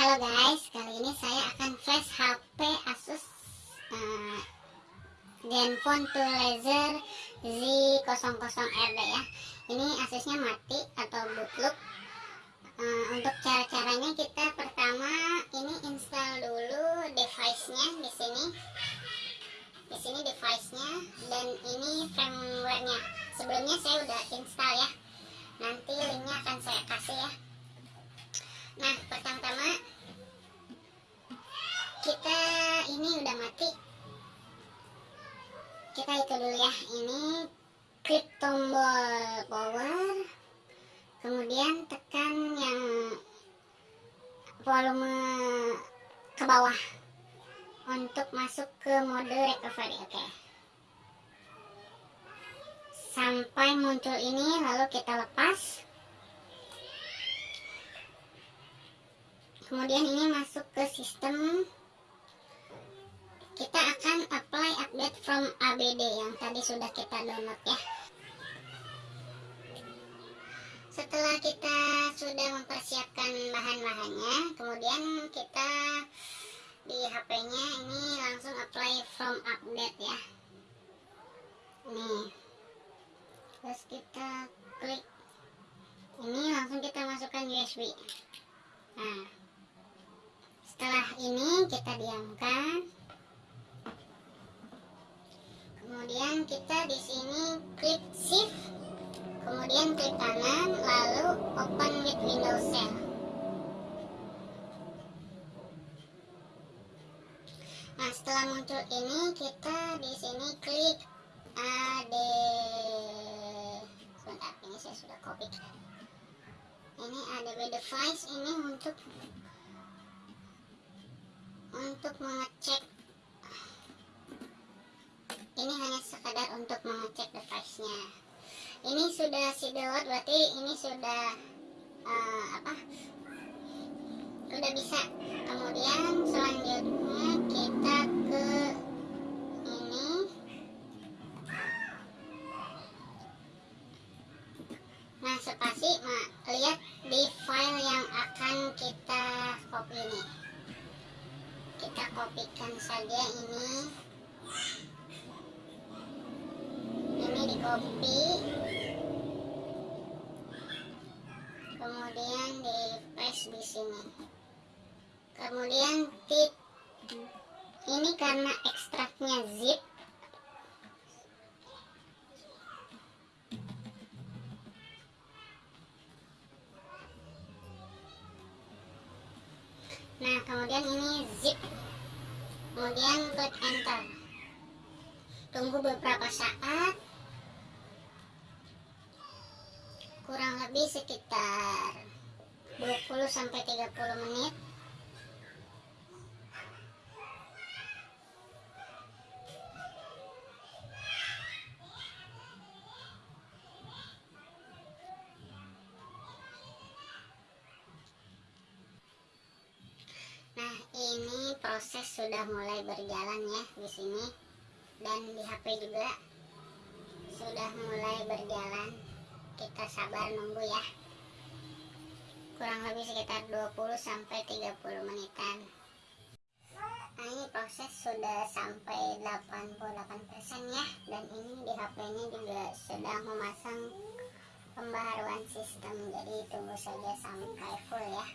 Halo guys, kali ini saya akan flash HP Asus uh, Zenfone 2 Laser Z00RD ya. Ini Asusnya mati atau bootloop. Uh, untuk cara-caranya kita pertama ini install dulu device-nya di sini. Di sini device-nya dan ini firmware-nya. Sebelumnya saya udah install ya. Nanti linknya akan saya kasih ya nah pertama-tama kita ini udah mati. Kita itu dulu ya. Ini klik tombol power kemudian tekan yang volume ke bawah untuk masuk ke mode recovery oke? Okay. sampai muncul ini lalu kita lepas. Kemudian ini masuk ke sistem kita akan apply update from ABD yang tadi sudah kita download ya. Setelah kita sudah mempersiapkan bahan-bahannya kemudian kita di HP nya ini langsung apply from update ya. Nih. Terus kita klik. Ini langsung kita masukkan USB nah. Setelah ini kita diamkan kemudian kita di sini klik shift. Kemudian klik kanan lalu open with windows shell. Nah setelah muncul ini kita di sini klik AD sebentar ini saya sudah copy. Ini ADB device ini untuk untuk mengecek ini hanya sekadar untuk mengecek device-nya. Ini sudah si download berarti ini sudah uh, apa? Sudah bisa. Kemudian selanjutnya copy kemudian di paste di sini. Kemudian tip. Ini karena ekstraknya zip. Nah kemudian ini zip. Kemudian klik enter. Tunggu beberapa saat lebih sekitar 20 sampai 30 menit. Proses sudah mulai berjalan ya di sini. Dan di HP juga sudah mulai berjalan kita sabar nunggu ya. Kurang lebih sekitar 20 sampai 30 menitan. Nah ini proses sudah sampai 88% ya. Dan ini di HP nya juga sedang memasang pembaharuan sistem. Jadi tunggu saja sampai full ya.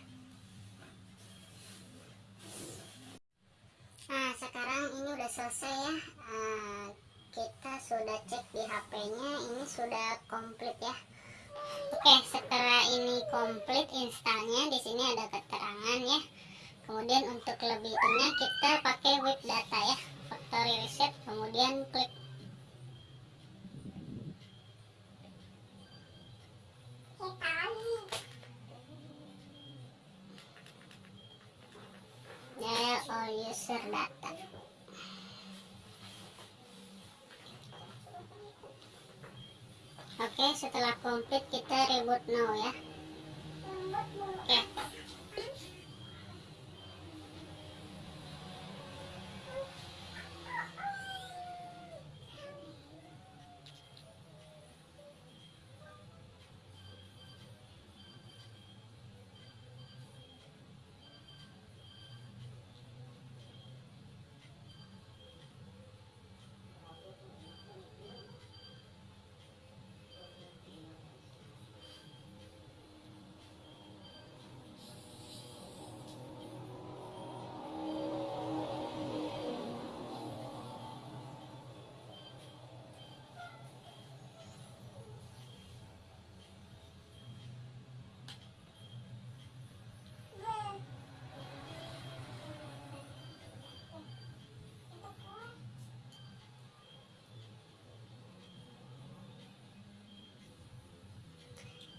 Nah sekarang ini udah selesai ya. Uh, kita sudah cek di HP-nya ini sudah komplit ya oke setelah ini komplit installnya di sini ada keterangan ya. Kemudian untuk lebihnya kita pakai web data ya factory reset kemudian klik. All user data Oke, setelah komplit kita reboot now ya.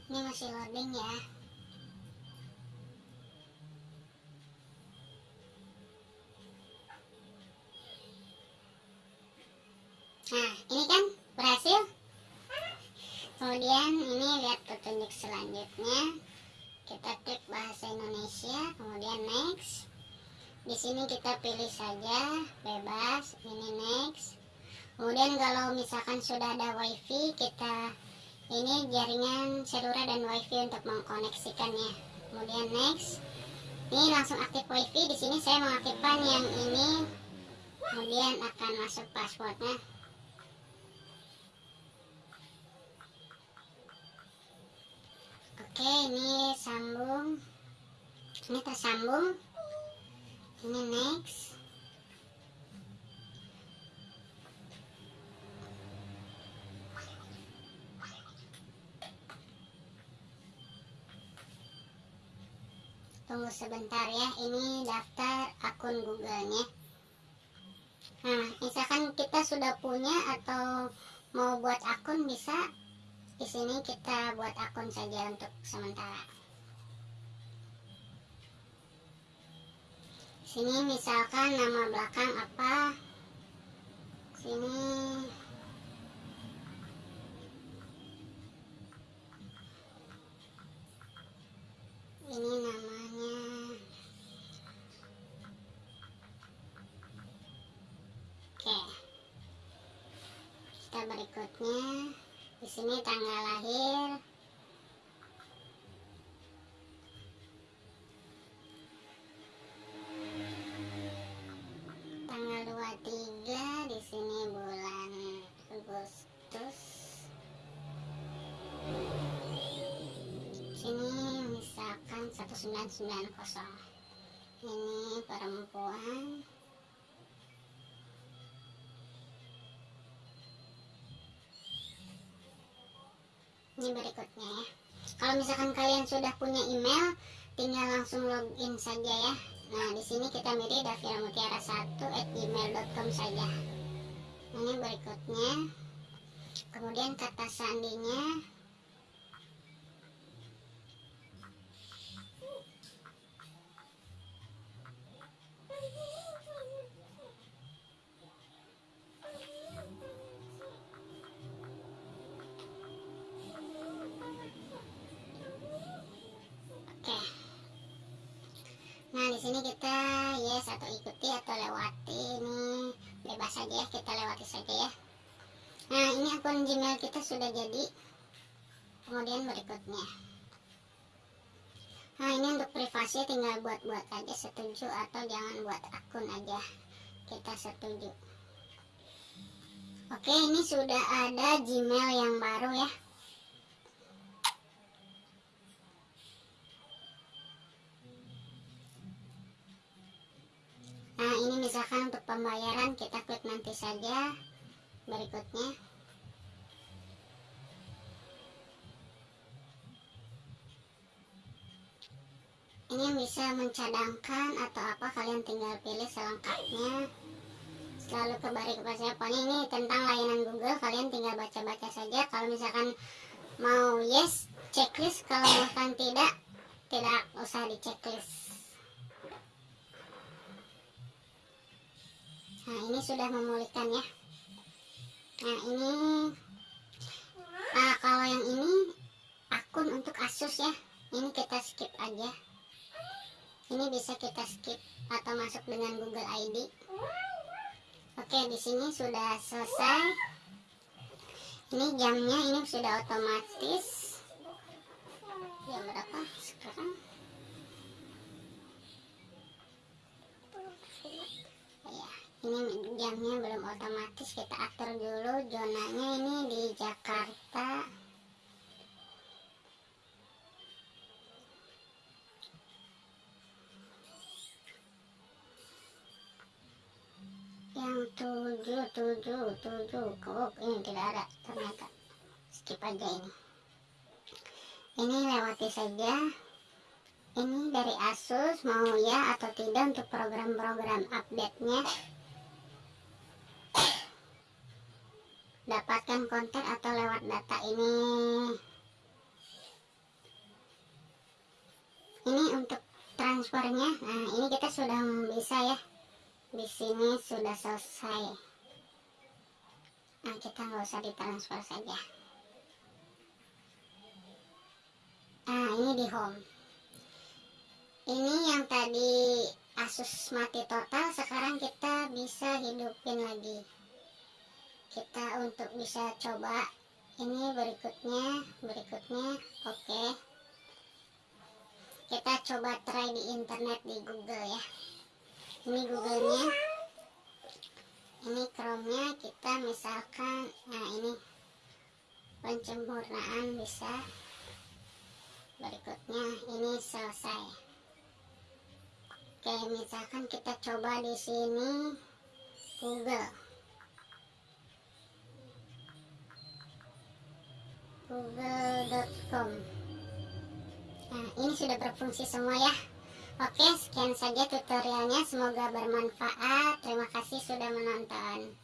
Ini masih loading ya. Nah ini kan berhasil. Kemudian ini lihat petunjuk selanjutnya. Kita klik bahasa Indonesia kemudian next. Di sini kita pilih saja bebas ini next. Kemudian kalau misalkan sudah ada wifi kita ini jaringan seluler dan wifi untuk mengkoneksikannya. Kemudian next. Ini langsung aktif wifi. Di sini saya mengaktifkan yang ini. Kemudian akan masuk passwordnya. Oke ini sambung. Ini tersambung. Ini next tunggu sebentar ya ini daftar akun google-nya nah misalkan kita sudah punya atau mau buat akun bisa di sini kita buat akun saja untuk sementara. Sini misalkan nama belakang apa? Sini ini namanya Oke. Kita berikutnya. Di sini tanggal lahir. Tanggal 23 di sini bulan Agustus. Sini misalkan 1990 ini perempuan ini berikutnya ya. Kalau misalkan kalian sudah punya email tinggal langsung login saja ya. Nah di sini kita milih Davira Mutiara 1 at gmail.com saja. Ini berikutnya. Kemudian kata sandinya Nah, di sini kita yes atau ikuti atau lewati ini bebas saja ya, kita lewati saja ya. Nah, ini akun Gmail kita sudah jadi. Kemudian berikutnya. Nah, ini untuk privasi tinggal buat-buat aja setuju atau jangan buat akun aja. Kita setuju. Oke, ini sudah ada Gmail yang baru ya. Nah ini misalkan untuk pembayaran kita klik nanti saja berikutnya. Ini bisa mencadangkan atau apa kalian tinggal pilih selengkapnya. Selalu kembali kepada saya pokoknya ini tentang layanan Google kalian tinggal baca-baca saja. Kalau misalkan mau yes checklist kalau misalkan tidak tidak usah di checklist nah ini sudah memulihkan ya. Nah ini nah, kalau yang ini akun untuk Asus ya. Ini kita skip aja. Ini bisa kita skip atau masuk dengan Google ID oke di sini sudah selesai. Ini jamnya ini sudah otomatis. Jam berapa sekarang jamnya belum otomatis kita atur dulu. Zonanya ini di Jakarta. Yang tujuh tujuh tujuh. Kok ini tidak ada? Ternyata skip aja ini. Ini lewati saja. Ini dari Asus mau ya atau tidak untuk program-program update dapatkan konten atau lewat data ini. Ini untuk transfernya. Nah ini kita sudah bisa ya. Di sini sudah selesai. Nah kita nggak usah ditransfer saja. Nah ini di home. Ini yang tadi Asus mati total sekarang kita bisa hidupin lagi kita untuk bisa coba ini berikutnya berikutnya oke okay. kita coba try di internet di Google ya ini Googlenya ini Chrome-nya kita misalkan nah ini pencempurnaan bisa berikutnya ini selesai Oke, misalkan kita coba di sini Google. google.com Nah, ini sudah berfungsi semua ya. Oke, sekian saja tutorialnya. Semoga bermanfaat. Terima kasih sudah menonton.